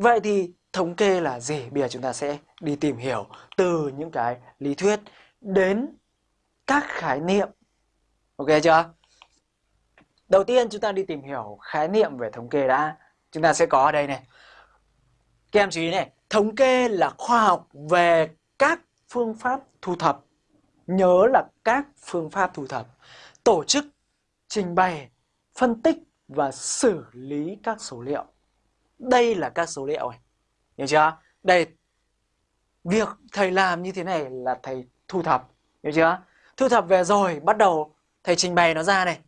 Vậy thì thống kê là gì? Bây giờ chúng ta sẽ đi tìm hiểu từ những cái lý thuyết đến các khái niệm. Ok chưa? Đầu tiên chúng ta đi tìm hiểu khái niệm về thống kê đã. Chúng ta sẽ có ở đây này. Các em chú ý này, thống kê là khoa học về các phương pháp thu thập. Nhớ là các phương pháp thu thập, tổ chức, trình bày, phân tích và xử lý các số liệu. Đây là các số liệu này. Hiểu chưa? Đây việc thầy làm như thế này là thầy thu thập, hiểu chưa? Thu thập về rồi bắt đầu thầy trình bày nó ra này.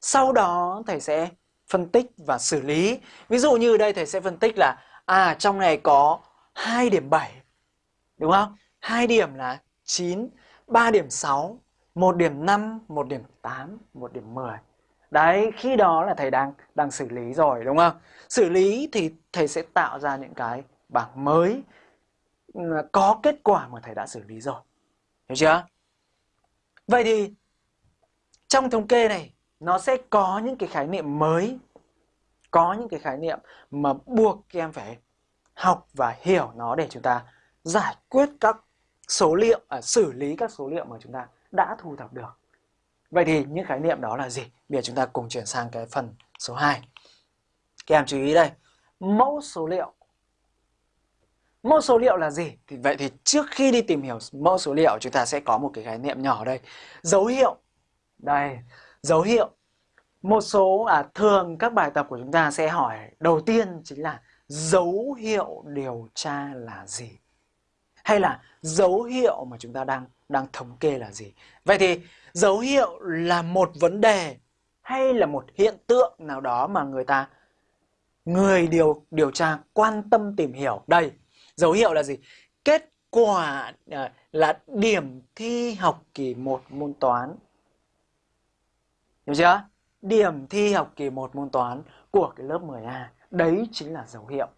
Sau đó thầy sẽ phân tích và xử lý. Ví dụ như đây thầy sẽ phân tích là à trong này có 2 điểm 7. Đúng không? 2 điểm là 9, 3 điểm 6, 1 điểm 5, 1 điểm 8, 1 điểm 10. Đấy, khi đó là thầy đang đang xử lý rồi đúng không? Xử lý thì thầy sẽ tạo ra những cái bảng mới ừ, có kết quả mà thầy đã xử lý rồi. Hiểu chưa? Vậy thì trong thống kê này nó sẽ có những cái khái niệm mới, có những cái khái niệm mà buộc các em phải học và hiểu nó để chúng ta giải quyết các số liệu, à, xử lý các số liệu mà chúng ta đã thu thập được. Vậy thì những khái niệm đó là gì? Bây giờ chúng ta cùng chuyển sang cái phần số 2. Các em chú ý đây, mẫu số liệu. Mẫu số liệu là gì? Thì vậy thì trước khi đi tìm hiểu mẫu số liệu chúng ta sẽ có một cái khái niệm nhỏ đây. Dấu hiệu. Đây, dấu hiệu. Một số à thường các bài tập của chúng ta sẽ hỏi đầu tiên chính là dấu hiệu điều tra là gì? Hay là dấu hiệu mà chúng ta đang đang thống kê là gì? Vậy thì dấu hiệu là một vấn đề hay là một hiện tượng nào đó mà người ta, người điều điều tra quan tâm tìm hiểu? Đây, dấu hiệu là gì? Kết quả ờ, là điểm thi học kỳ 1 môn toán. Hiểu chưa? Điểm thi học kỳ 1 môn toán của cái lớp 10A đấy chính là dấu hiệu.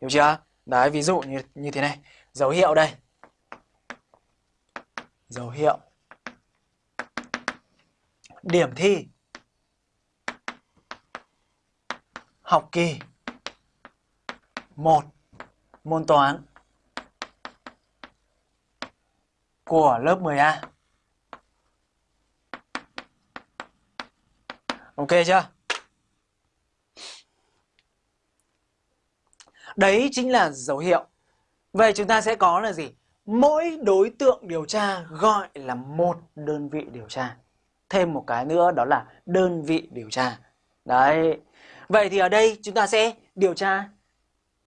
Hiểu chưa? Đấy, ví dụ như như thế này dấu hiệu đây dấu hiệu điểm thi học kỳ 1 môn toán của lớp 10A. Ok chưa? Đấy chính là dấu hiệu. Vậy chúng ta sẽ có là gì? Mỗi đối tượng điều tra gọi là một đơn vị điều tra. Thêm một cái nữa đó là đơn vị điều tra. Đấy. Vậy thì ở đây chúng ta sẽ điều tra